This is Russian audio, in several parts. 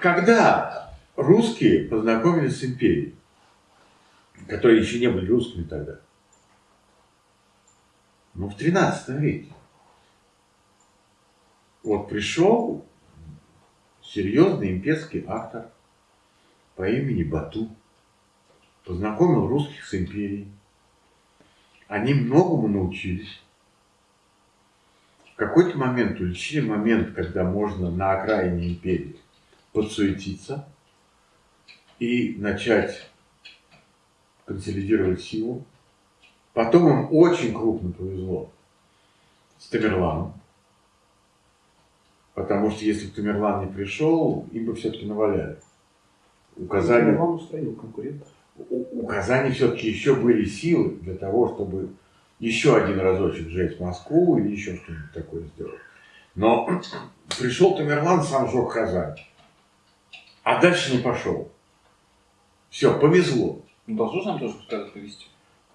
когда русские познакомились с империей, которые еще не были русскими тогда, ну, в 13 веке. Вот пришел серьезный имперский автор по имени Бату, познакомил русских с империей. Они многому научились. В какой-то момент уличили момент, когда можно на окраине империи подсуетиться и начать консолидировать силу. Потом им очень крупно повезло с Тамерланом. Потому что если бы Тамерлан не пришел, им бы все-таки наваляли. У Казани, Тамерлан устроил конкурентов. у, у Казани все-таки еще были силы для того, чтобы еще один разочек взять Москву или еще что-нибудь такое сделать. Но пришел Тамерлан, сам сжег Казань. А дальше не пошел. Все, повезло. Ну, должно нам тоже когда повезти.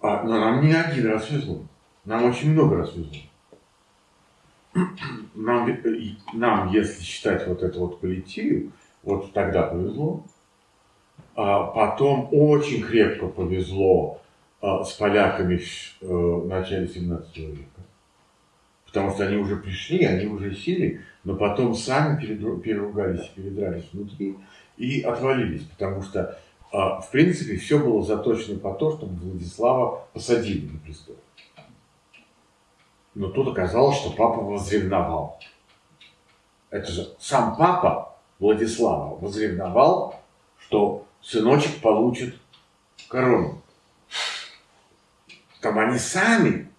А, но нам не один раз везло. Нам очень много раз везло. Нам, э, нам, если считать вот эту вот политию, вот тогда повезло. А потом очень крепко повезло а, с поляками в э, начале 17 века. Потому что они уже пришли, они уже сели, но потом сами переругались, передрались внутри и отвалились. Потому что, а, в принципе, все было заточено по то, чтобы Владислава посадили на престол. Но тут оказалось, что папа возревновал. Это же сам папа Владислава возревновал, что сыночек получит корону. Там они сами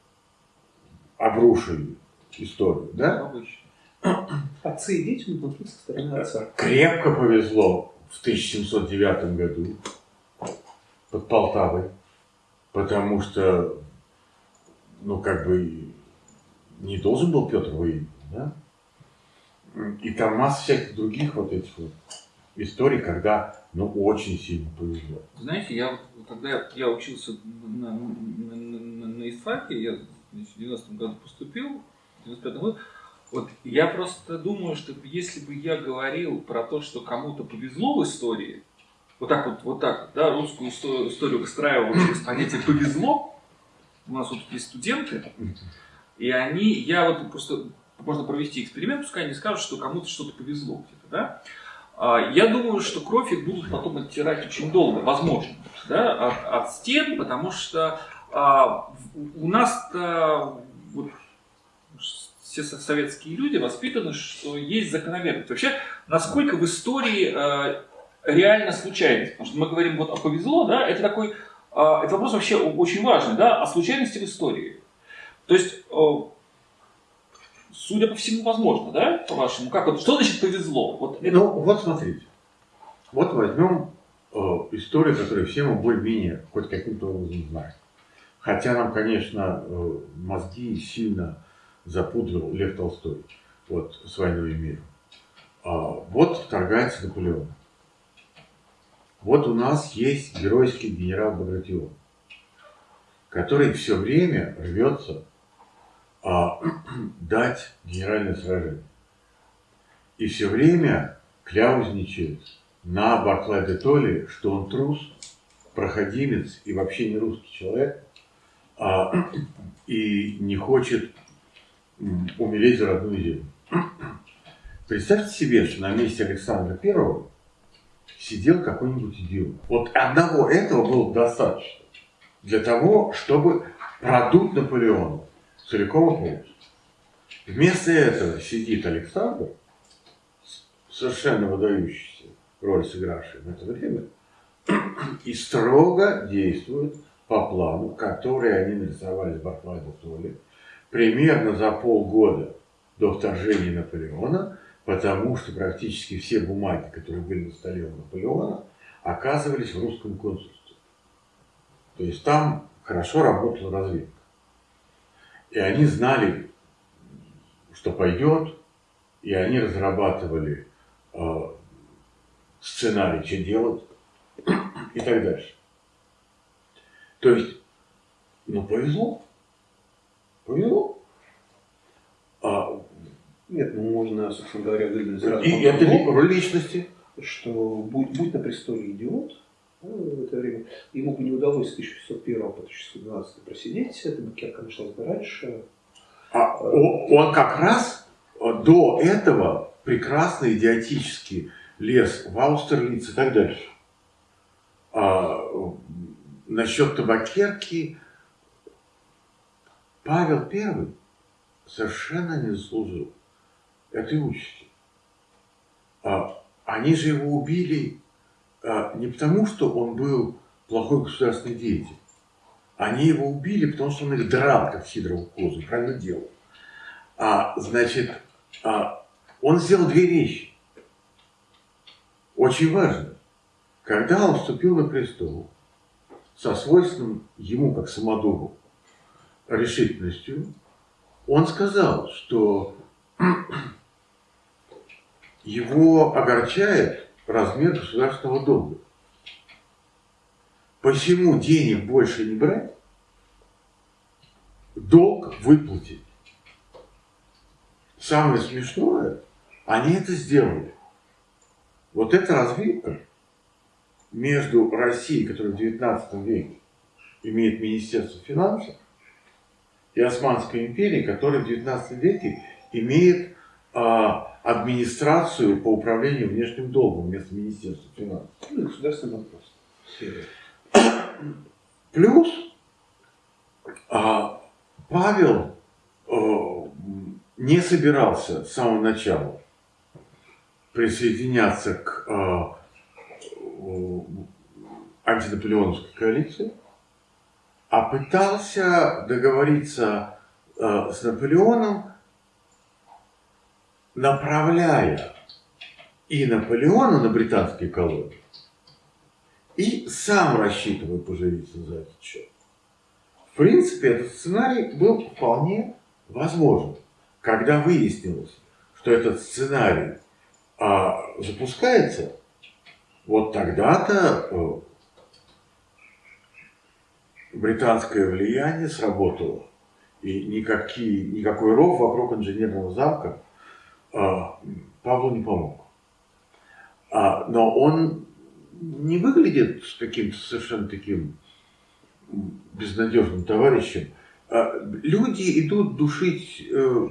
обрушили историю, да? Обычно. Отцы и дети внутри со стороны отца. Крепко повезло в 1709 году под Полтавой, потому что, ну, как бы, не должен был Петр выиграть, да? И там масса всяких других вот этих вот историй, когда, ну, очень сильно повезло. Знаете, я когда я учился на, на, на, на ИСТФАКе, я значит, в 90 году поступил, в 95 году, вот я просто думаю, что если бы я говорил про то, что кому-то повезло в истории, вот так вот, вот так, да, русскую историю, выстраивал через понятие повезло, у нас вот есть студенты, и они, я вот просто, можно провести эксперимент, пускай они скажут, что кому-то что-то повезло где-то, да, а, Я думаю, что кровь их будут потом оттирать очень долго, возможно, да, от, от стен, потому что а, у нас-то вот, все со- советские люди воспитаны, что есть закономерность. Вообще, насколько в истории а, реально случайность? Потому что мы говорим вот о повезло, да, это такой, а, это вопрос вообще очень важный, да, о случайности в истории. То есть, о, судя по всему, возможно, да, по-вашему, как вот, что значит повезло? Вот это Ну, вот смотрите. Вот возьмем э, историю, которую все мы более-менее хоть каким-то образом знаем. Хотя нам, конечно, э, мозги сильно запудрил Лев Толстой вот, с «Войной и миром». А, вот вторгается Наполеон. Вот у нас есть геройский генерал Багратион, который все время рвется а, дать генеральное сражение. И все время кляузничает на Барклай де Толли, что он трус, проходимец и вообще не русский человек, а, и не хочет умереть за родную землю. Представьте себе, что на месте Александра Первого сидел какой-нибудь идиот. Вот одного этого было достаточно для того, чтобы продуть Наполеона целиком и полностью. Вместо этого сидит Александр, совершенно выдающийся роль сыгравший в это время, и строго действует по плану, который они нарисовали де Толли примерно за полгода до вторжения Наполеона, потому что практически все бумаги, которые были на столе у Наполеона, оказывались в русском консульстве. То есть там хорошо работала разведка. И они знали, что пойдет, и они разрабатывали э, сценарий, что делать и так дальше. То есть, ну, повезло. Повезло. А, Нет, ну можно, собственно говоря, выдвинуть сразу и это ли- роль личности. что будь, будь на престоле идиот, в это время. Ему бы не удалось с 1601 по 1612 просидеть, эта букерка началась бы раньше. А он как раз до этого прекрасно идиотически лез в Аустерлиц и так дальше. А, насчет табакерки Павел I совершенно не заслужил этой участи. А, они же его убили а, не потому, что он был плохой государственный деятель. Они его убили, потому что он их драл, как Сидорову козу, правильно делал. А, значит, а, он сделал две вещи. Очень важно. Когда он вступил на престол, со свойственным ему, как самодуру, решительностью, он сказал, что его огорчает размер государственного долга. Почему денег больше не брать, долг выплатить? Самое смешное, они это сделали. Вот эта развилка между Россией, которая в XIX веке имеет Министерство финансов, и Османской империей, которая в XIX веке имеет а, администрацию по управлению внешним долгом вместо Министерства финансов. Ну, государственный вопрос. Плюс а, Павел а, не собирался с самого начала присоединяться к а, антинаполеоновской коалиции, а пытался договориться а, с Наполеоном направляя и Наполеона на британские колонии, и сам рассчитывая поживиться за этот счет. В принципе, этот сценарий был вполне возможен. Когда выяснилось, что этот сценарий а, запускается, вот тогда-то э, британское влияние сработало. И никакие, никакой ров вокруг инженерного замка а, Павлу не помог. А, но он не выглядит каким-то совершенно таким безнадежным товарищем. А, люди идут душить э,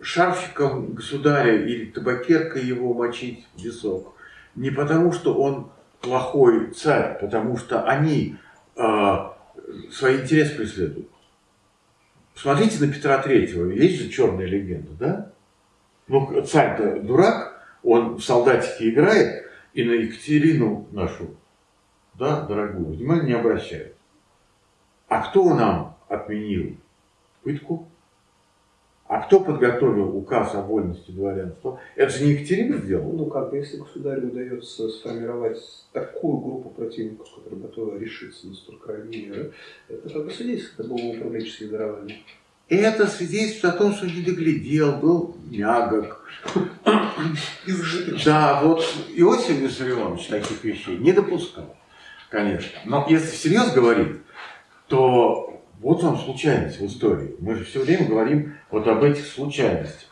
шарфиком государя или табакеркой его мочить в висок. Не потому, что он плохой царь, потому что они э, свои интересы преследуют. Посмотрите на Петра Третьего, есть же черная легенда, да? Ну, царь-то дурак, он в солдатике играет, и на Екатерину нашу, да, дорогую, внимания не обращает. А кто нам отменил пытку? А кто подготовил указ о вольности дворянства? Это же не Екатерина сделала. Ну как бы, если государю удается сформировать такую группу противников, которая готова решиться на столь крайней меры, это как бы свидетельствует об управленческих дарованиях. Это свидетельствует о том, что не доглядел, был мягок. Да, вот Иосиф Виссарионович таких вещей не допускал, конечно. Но если всерьез говорить, то вот вам случайность в истории. Мы же все время говорим вот об этих случайностях.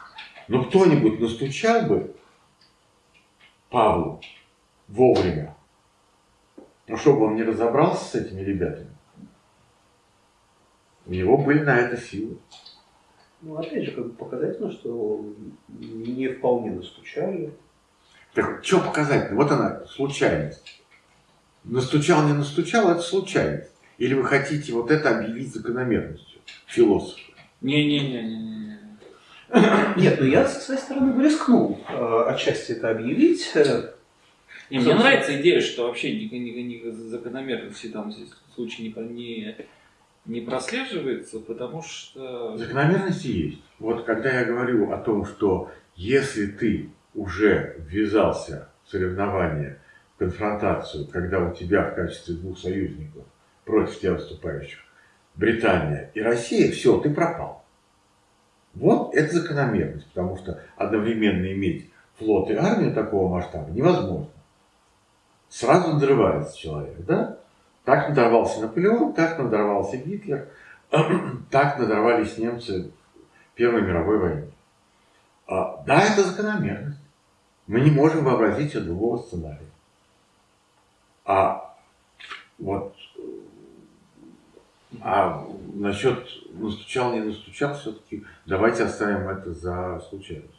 Но кто-нибудь настучал бы Павлу вовремя, ну, чтобы он не разобрался с этими ребятами, у него были на это силы. Ну, опять же, как бы показательно, что не вполне настучали. Так что показательно? Вот она, случайность. Настучал, не настучал, это случайность. Или вы хотите вот это объявить закономерностью, философы? Не-не-не. Нет, ну я со своей стороны бы рискнул э, отчасти это объявить. Не, мне нравится идея, что вообще никаких закономерностей там здесь в случае не, не не прослеживается, потому что... Закономерности есть. Вот когда я говорю о том, что если ты уже ввязался в соревнование, в конфронтацию, когда у тебя в качестве двух союзников против тебя выступающих Британия и Россия, все, ты пропал. Вот это закономерность, потому что одновременно иметь флот и армию такого масштаба невозможно. Сразу надрывается человек, да? Так надорвался Наполеон, так надорвался Гитлер, так надорвались немцы в Первой мировой войне. А, да, это закономерность. Мы не можем вообразить себе другого сценария. А вот а насчет настучал, не настучал, все-таки давайте оставим это за случайность.